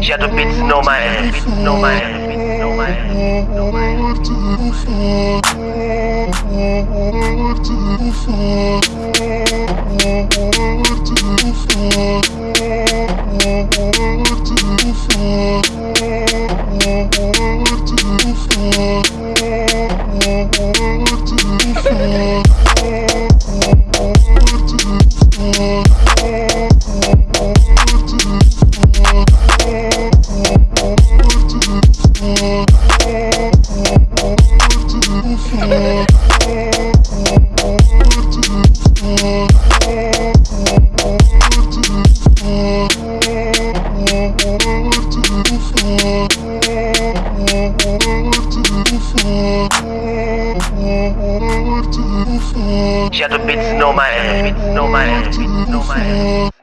Já do beats no my ass, beats no my ass, beats no my ass, no my do beats no ass, beats no ass, beats no my